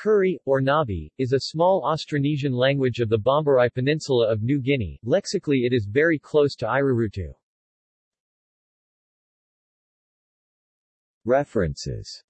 Kuri, or Nabi, is a small Austronesian language of the Bomberai Peninsula of New Guinea. Lexically it is very close to Irarutu. References